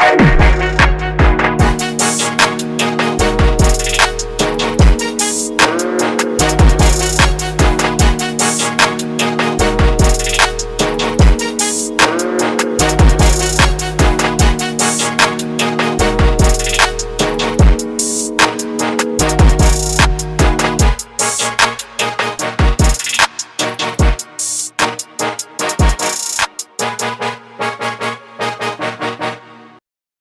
i you.